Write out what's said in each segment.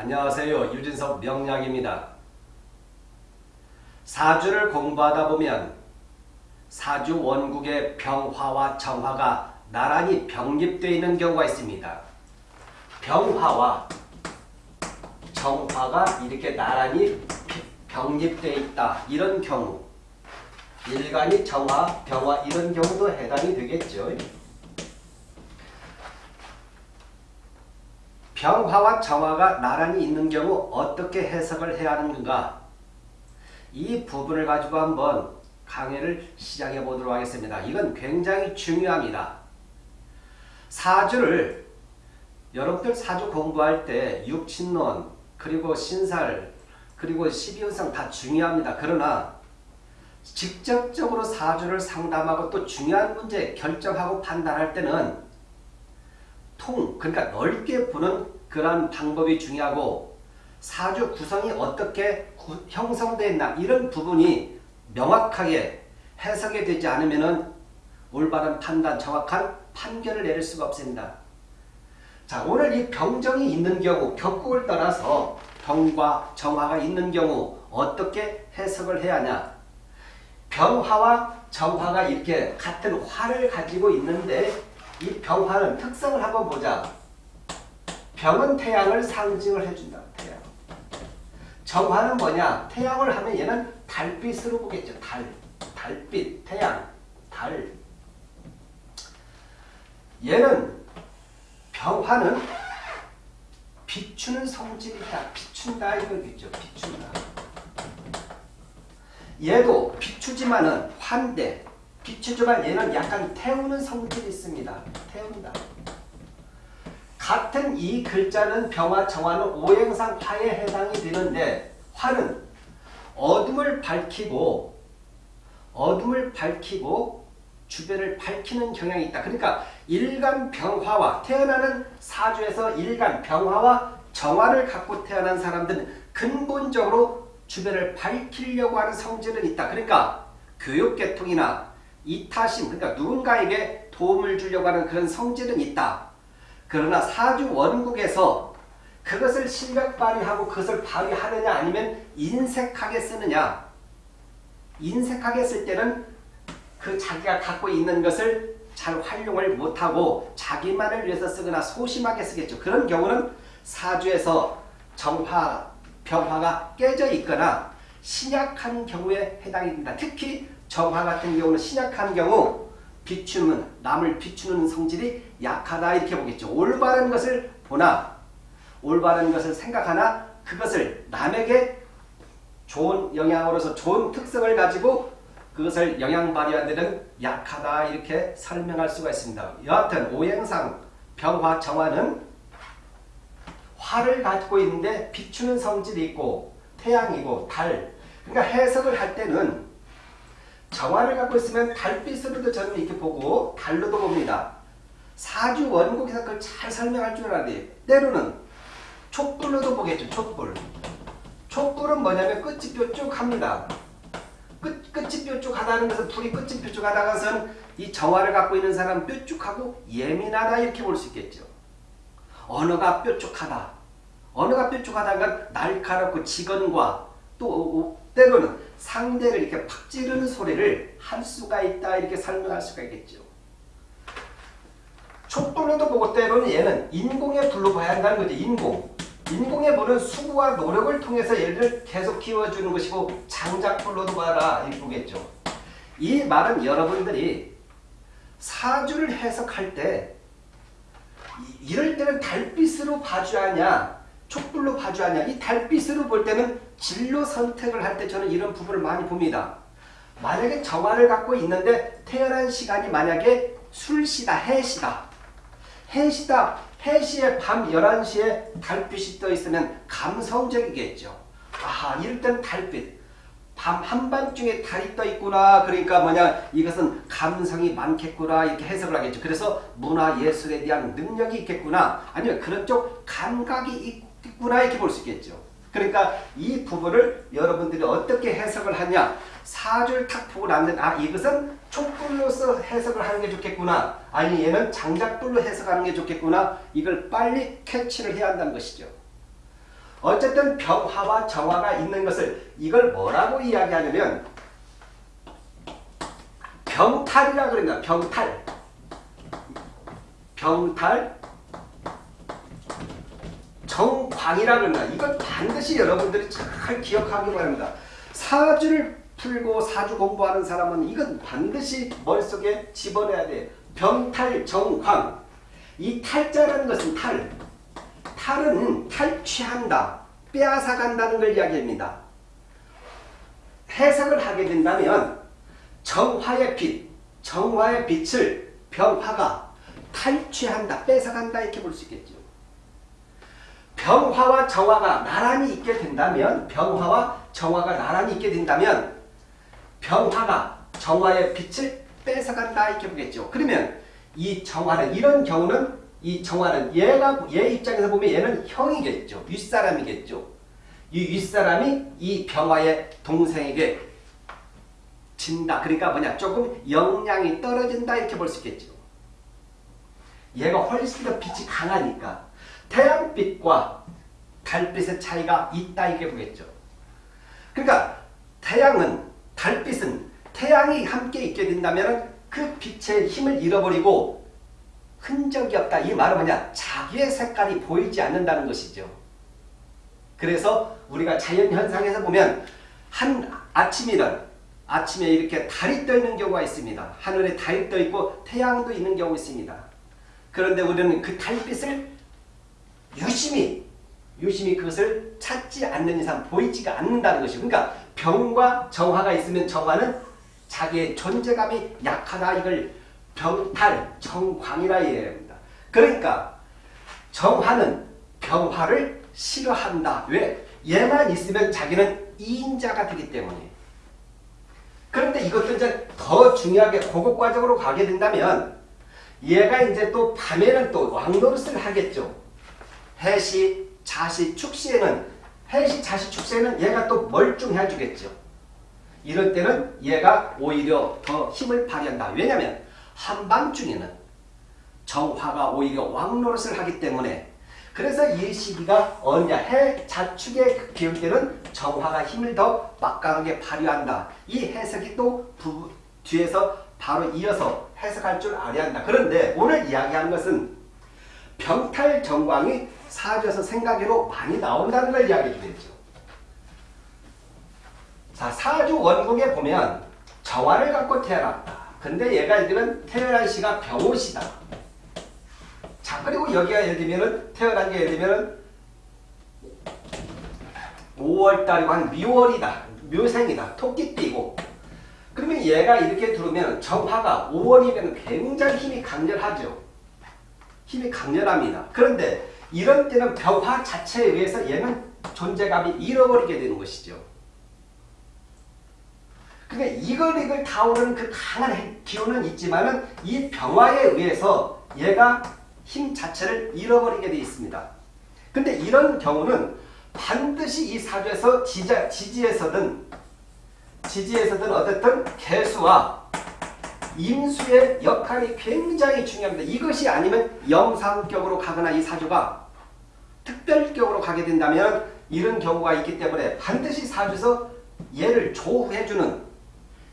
안녕하세요. 유진석 명약입니다. 사주를 공부하다 보면 사주 원국의 병화와 정화가 나란히 병립되어 있는 경우가 있습니다. 병화와 정화가 이렇게 나란히 병립되어 있다. 이런 경우 일간이 정화, 병화 이런 경우도 해당이 되겠죠. 병화와 정화가 나란히 있는 경우 어떻게 해석을 해야 하는가 이 부분을 가지고 한번 강의를 시작해 보도록 하겠습니다. 이건 굉장히 중요합니다. 사주를 여러분들 사주 공부할 때 육친론 그리고 신살 그리고 12운상 다 중요합니다. 그러나 직접적으로 사주를 상담하고 또 중요한 문제 결정하고 판단할 때는 통, 그러니까 넓게 보는 그런 방법이 중요하고 사주 구성이 어떻게 구, 형성되어 있나 이런 부분이 명확하게 해석이 되지 않으면 올바른 판단, 정확한 판결을 내릴 수가 없습니다. 자 오늘 이 병정이 있는 경우 격국을 떠나서 병과 정화가 있는 경우 어떻게 해석을 해야 하냐 병화와 정화가 이렇게 같은 화를 가지고 있는데 이 병화는 특성을 한번 보자. 병은 태양을 상징을 해준다. 태양. 정화는 뭐냐? 태양을 하면 얘는 달빛으로 보겠죠. 달. 달빛, 태양, 달. 얘는 병화는 비추는 성질이다. 비춘다 이거겠죠. 비춘다. 얘도 비추지만은 환대, 비추지만 얘는 약간 태우는 성질이 있습니다. 태운다. 같은 이 글자는 병화, 정화는 오행상 화에 해당이 되는데 화는 어둠을 밝히고 어둠을 밝히고 주변을 밝히는 경향이 있다. 그러니까 일간 병화와 태어나는 사주에서 일간 병화와 정화를 갖고 태어난 사람들은 근본적으로 주변을 밝히려고 하는 성질은 있다. 그러니까 교육계통이나 이타심 그러니까 누군가에게 도움을 주려고 하는 그런 성질은 있다. 그러나 사주 원국에서 그것을 실력 발휘하고 그것을 발휘하느냐 아니면 인색하게 쓰느냐 인색하게 쓸 때는 그 자기가 갖고 있는 것을 잘 활용을 못하고 자기만을 위해서 쓰거나 소심하게 쓰겠죠. 그런 경우는 사주에서 정화, 병화가 깨져 있거나 신약한 경우에 해당이 된다. 특히 정화 같은 경우는 신약한 경우 비추는 남을 비추는 성질이 약하다 이렇게 보겠죠. 올바른 것을 보나 올바른 것을 생각하나 그것을 남에게 좋은 영향으로서 좋은 특성을 가지고 그것을 영향 발휘하는 데는 약하다 이렇게 설명할 수가 있습니다. 여하튼 오행상 병화 정화는 화를 가지고 있는데 비추는 성질이 있고 태양이고 달 그러니까 해석을 할 때는 정화를 갖고 있으면 달빛으로도 저는 이렇게 보고 달로도 봅니다. 사주 원국에서 그걸 잘 설명할 줄 알아야 돼. 때로는 촛불로도 보겠죠. 촛불. 촛불은 뭐냐면 끝이 뾰족합니다. 끝, 끝이 뾰족하다는 것은 불이 끝이 뾰족하다는 이 정화를 갖고 있는 사람은 뾰족하고 예민하다 이렇게 볼 수 있겠죠. 언어가 뾰족하다. 언어가 뾰족하다는 건 날카롭고 직언과 또 때로는 상대를 이렇게 팍 찌르는 소리를 할 수가 있다 이렇게 설명할 수가 있겠죠. 촛불로도 보고 때로는 얘는 인공의 불로 봐야 한다는 거죠. 인공. 인공의 불은 수고와 노력을 통해서 얘를 계속 키워주는 것이고 장작불로도 봐라 이 보겠죠. 이 말은 여러분들이 사주를 해석할 때 이럴 때는 달빛으로 봐줘야 하냐 촛불로 봐줘야 하냐? 이 달빛으로 볼 때는 진로 선택을 할 때 저는 이런 부분을 많이 봅니다. 만약에 정화를 갖고 있는데 태어난 시간이 만약에 술시다 해시다. 해시다 해시에 밤 11시에 달빛이 떠 있으면 감성적이겠죠. 아 이럴 땐 달빛. 밤 한밤중에 달이 떠 있구나. 그러니까 뭐냐? 이것은 감성이 많겠구나. 이렇게 해석을 하겠죠. 그래서 문화예술에 대한 능력이 있겠구나. 아니면 그런 쪽 감각이 있 구나 이렇게 볼 수 있겠죠. 그러니까 이 부분을 여러분들이 어떻게 해석을 하냐 사주를 탁 보고 나면 아 이것은 촛불로서 해석을 하는 게 좋겠구나 아니 얘는 장작불로 해석하는 게 좋겠구나 이걸 빨리 캐치를 해야 한다는 것이죠. 어쨌든 병화와 정화가 있는 것을 이걸 뭐라고 이야기하냐면 병탈이라 그럽니다. 병탈. 병탈 정광이라 그럽니다. 이걸 반드시 여러분들이 잘 기억하기 바랍니다. 사주를 풀고 사주 공부하는 사람은 이건 반드시 머릿속에 집어넣어야 돼. 병탈 정광. 이 탈자라는 것은 탈. 탈은 탈취한다. 빼앗아 간다는 걸 이야기합니다. 해석을 하게 된다면 정화의 빛, 정화의 빛을 병화가 탈취한다, 뺏어간다 이렇게 볼 수 있겠죠. 병화와 정화가 나란히 있게 된다면 병화와 정화가 나란히 있게 된다면 병화가 정화의 빛을 뺏어간다 이렇게 보겠죠. 그러면 이 정화는 이런 경우는 이 정화는 얘가 얘 입장에서 보면 얘는 형이겠죠. 윗사람이겠죠. 이 윗사람이 이 병화의 동생에게 진다. 그러니까 뭐냐 조금 영향이 떨어진다 이렇게 볼 수 있겠죠. 얘가 훨씬 더 빛이 강하니까 태양빛과 달빛의 차이가 있다 이렇게 보겠죠. 그러니까 태양은 달빛은 태양이 함께 있게 된다면 그 빛의 힘을 잃어버리고 흔적이 없다. 이 말은 뭐냐? 자기의 색깔이 보이지 않는다는 것이죠. 그래서 우리가 자연현상에서 보면 한 아침이든 아침에 이렇게 달이 떠 있는 경우가 있습니다. 하늘에 달이 떠 있고 태양도 있는 경우가 있습니다. 그런데 우리는 그 달빛을 유심히 유심히 그것을 찾지 않는 이상 보이지가 않는다는 것이죠. 그러니까 병과 정화가 있으면 정화는 자기의 존재감이 약하다 이걸 병탈, 정광이라 이야기합니다. 그러니까 정화는 병화를 싫어한다. 왜? 얘만 있으면 자기는 이인자가 되기 때문에. 그런데 이것도 이제 더 중요하게 고급 과정으로 가게 된다면 얘가 이제 또 밤에는 또 왕노릇을 하겠죠. 해시, 자시, 축시에는 해시, 자시, 축시에는 얘가 또 멀뚱해 주겠죠. 이럴 때는 얘가 오히려 더 힘을 발휘한다. 왜냐하면 한밤중에는 정화가 오히려 왕노릇을 하기 때문에 그래서 이 시기가 언제 해 자축의 기울 때는 정화가 힘을 더 막강하게 발휘한다. 이 해석이 또 부, 뒤에서 바로 이어서 해석할 줄 알아야 한다. 그런데 오늘 이야기하는 것은 병탈 정광이 사주에서 생각외로 많이 나온다는 걸 이야기해 주겠죠. 자, 사주 원국에 보면 정화를 갖고 태어났다. 근데 얘가 예를 들면 태어난 시가 병호시다. 자, 그리고 여기가 예를 들면은 태어난 게 예를 들면은 5월달이고 한 미월이다. 묘생이다. 토끼띠고. 그러면 얘가 이렇게 들어오면 정화가 5월이면 굉장히 힘이 강렬하죠. 힘이 강렬합니다. 그런데 이런 때는 병화 자체에 의해서 얘는 존재감이 잃어버리게 되는 것이죠. 그러니까 이걸 이걸 다오르는 그 강한 기운은 있지만 은 이 병화에 의해서 얘가 힘 자체를 잃어버리게 되어 있습니다. 근데 이런 경우는 반드시 이 사주에서 지자, 지지에서든 지지에서든 어쨌든 개수와 임수의 역할이 굉장히 중요합니다. 이것이 아니면 영상격으로 가거나 이 사주가 특별격으로 가게 된다면 이런 경우가 있기 때문에 반드시 사주에서 얘를 조후해주는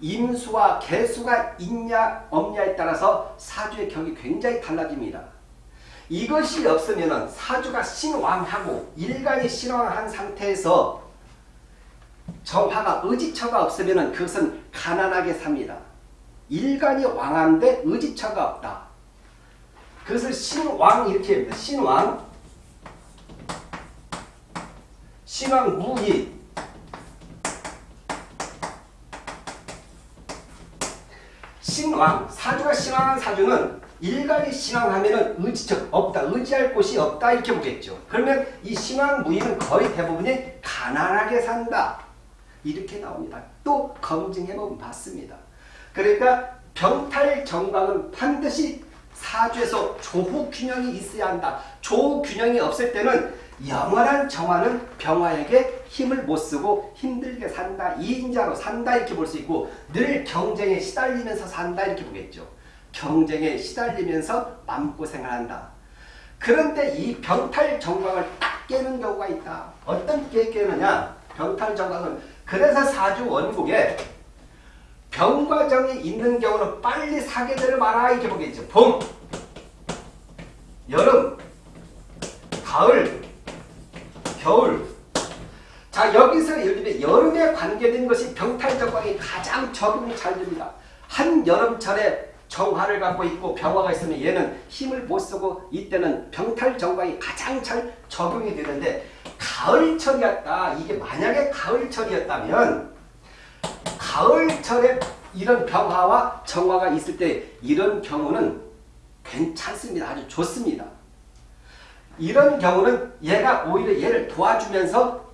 임수와 개수가 있냐 없냐에 따라서 사주의 격이 굉장히 달라집니다. 이것이 없으면 사주가 신왕하고 일간이 신왕한 상태에서 정화가 의지처가 없으면 그것은 가난하게 삽니다. 일간이 왕한데 의지처가 없다. 그것을 신왕 이렇게 합니다. 신왕 신왕 무이 신왕, 사주가 신왕한 사주는 일간이 신왕하면 의지적 없다, 의지할 곳이 없다 이렇게 보겠죠. 그러면 이 신왕 무인은 거의 대부분이 가난하게 산다. 이렇게 나옵니다. 또 검증해보면 봤습니다. 그러니까 병탈 정강은 반드시 사주에서 조후균형이 있어야 한다. 조후균형이 없을 때는 영원한 정화는 병화에게 힘을 못 쓰고 힘들게 산다. 이인자로 산다 이렇게 볼 수 있고 늘 경쟁에 시달리면서 산다 이렇게 보겠죠. 경쟁에 시달리면서 마음고생을 한다. 그런데 이 병탈 정광을 딱 깨는 경우가 있다. 어떤 게 깨느냐? 병탈 정강은 그래서 사주 원국에 병과정이 있는 경우는 빨리 되를 말아 이렇게 보겠죠. 봄, 여름, 가을, 겨울. 자 여기서 예를 들면 여름에 관계된 것이 병탈 정강이 가장 적응이 잘 됩니다. 한 여름철에 정화를 갖고 있고 병화가 있으면 얘는 힘을 못 쓰고 이때는 병탈 정강이 가장 잘 적용이 되는데 가을철이었다. 이게 만약에 가을철이었다면 가을철에 이런 병화와 정화가 있을 때 이런 경우는 괜찮습니다. 아주 좋습니다. 이런 경우는 얘가 오히려 얘를 도와주면서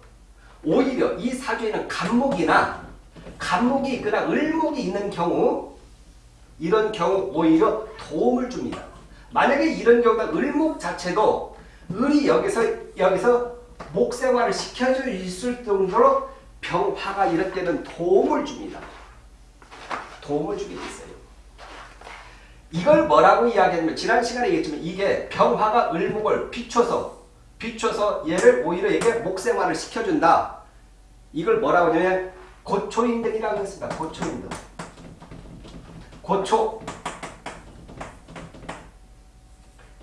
오히려 이 사주에는 간목이나 간목이 있거나 을목이 있는 경우 이런 경우 오히려 도움을 줍니다. 만약에 이런 경우가 을목 자체도 을이 여기서 여기서 목 생활을 시켜줄 있을 정도로 병화가 이럴 때는 도움을 줍니다. 도움을 주게 있어요. 이걸 뭐라고 이야기하냐면 지난 시간에 얘기했지만 이게 병화가 을목을 비춰서 비춰서 얘를 오히려 이게 목생활을 시켜준다. 이걸 뭐라고 하냐면 고초인등이라고 했습니다. 고초인등. 고초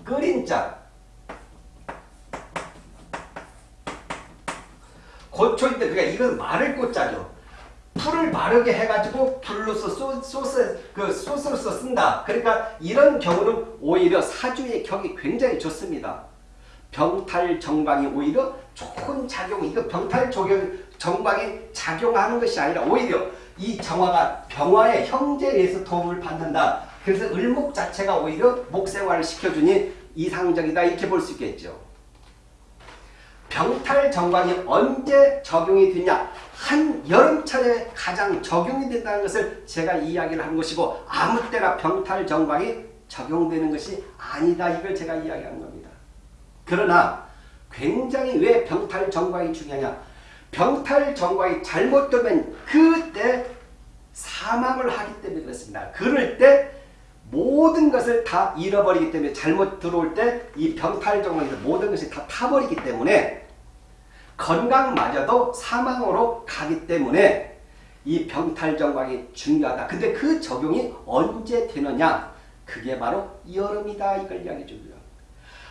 끓인 자 고초인데 그러니까 이건 마를 꽃자죠. 풀을 마르게 해가지고 불로서 소, 소스 그 소스로서 쓴다. 그러니까 이런 경우는 오히려 사주의 격이 굉장히 좋습니다. 병탈 정방이 오히려 좋은 작용 이거 병탈 적용 정방이 작용하는 것이 아니라 오히려 이 정화가 병화의 형제에 의해서 도움을 받는다. 그래서 을목 자체가 오히려 목생활을 시켜주니 이상적이다 이렇게 볼 수 있겠죠. 병탈 정관이 언제 적용이 되냐 한 여름철에 가장 적용이 된다는 것을 제가 이야기를 한 것이고 아무 때나 병탈 정관이 적용되는 것이 아니다 이걸 제가 이야기한 겁니다. 그러나 굉장히 왜 병탈 정관이 중요하냐 병탈 정관이 잘못되면 그때 사망을 하기 때문에 그렇습니다. 그럴 때 모든 것을 다 잃어버리기 때문에 잘못 들어올 때 이 병탈 정관에서 모든 것이 다 타버리기 때문에 건강마저도 사망으로 가기 때문에 이 병탈 정관이 중요하다. 근데 그 적용이 언제 되느냐? 그게 바로 여름이다. 이걸 이야기해 줍니다.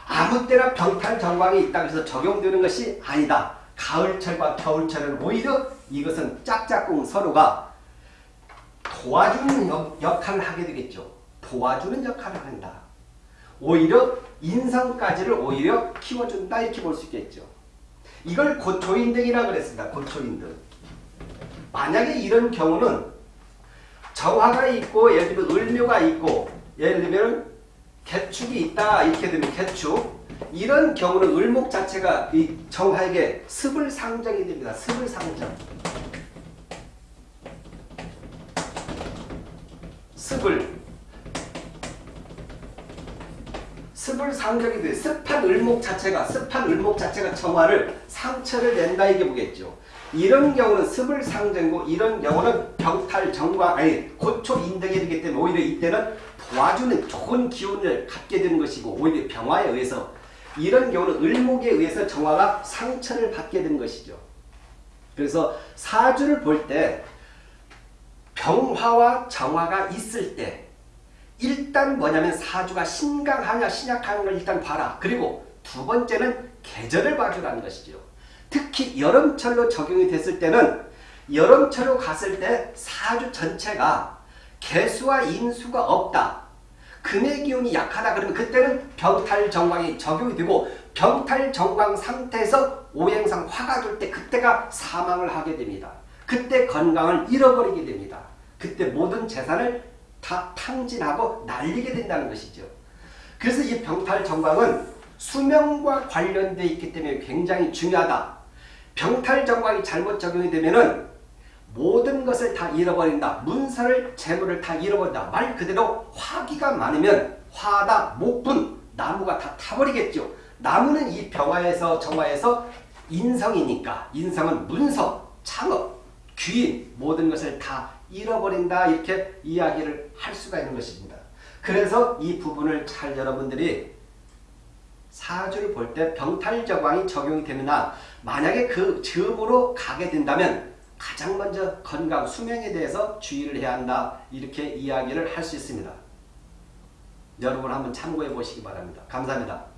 아무 때나 병탈 정관이 있다고 해서 적용되는 것이 아니다. 가을철과 겨울철은 오히려 이것은 짝짝꿍 서로가 도와주는 역, 역할을 하게 되겠죠. 도와주는 역할을 한다. 오히려 인성까지를 오히려 키워준다 이렇게 볼 수 있겠죠. 이걸 고초인등이라고 그랬습니다. 고초인등. 만약에 이런 경우는 정화가 있고 예를 들면 을묘가 있고 예를 들면 개축이 있다 이렇게 되면 개축 이런 경우는 을목 자체가 이 정화에게 습을 상정이 됩니다. 습을 상정. 습을 습을 상정이 돼 습한 을목 자체가 습한 을목 자체가 정화를 상처를 낸다 이게 보겠죠. 이런 경우는 습을 상정고 이런 경우는 병탈 정과 아니 고초 인등이 되기 때문에 오히려 이때는 도와주는 좋은 기운을 갖게 되는 것이고 오히려 병화에 의해서 이런 경우는 을목에 의해서 정화가 상처를 받게 되는 것이죠. 그래서 사주를 볼 때 병화와 정화가 있을 때 일단 뭐냐면 사주가 신강하냐 신약하는 걸 일단 봐라. 그리고 두 번째는 계절을 봐주라는 것이죠. 특히 여름철로 적용이 됐을 때는 여름철로 갔을 때 사주 전체가 개수와 인수가 없다. 금의 기운이 약하다 그러면 그때는 병탈 정광이 적용이 되고 병탈 정광 상태에서 오행상 화가 돌 때 그때가 사망을 하게 됩니다. 그때 건강을 잃어버리게 됩니다. 그때 모든 재산을 다 탕진하고 날리게 된다는 것이죠. 그래서 이 병탈 정광은 수명과 관련되어 있기 때문에 굉장히 중요하다. 병탈 정광이 잘못 적용이 되면은 모든 것을 다 잃어버린다. 문서를 재물을 다 잃어버린다. 말 그대로 화기가 많으면 화다, 목분, 나무가 다 타버리겠죠. 나무는 이 병화에서 정화에서 인성이니까 인성은 문서, 창업, 귀인 모든 것을 다 잃어버린다 이렇게 이야기를 할 수가 있는 것입니다. 그래서 이 부분을 잘 여러분들이 사주를 볼 때 병탈적왕이 적용이 되느냐 만약에 그 즈음으로 가게 된다면 가장 먼저 건강, 수명에 대해서 주의를 해야 한다 이렇게 이야기를 할 수 있습니다. 여러분 한번 참고해 보시기 바랍니다. 감사합니다.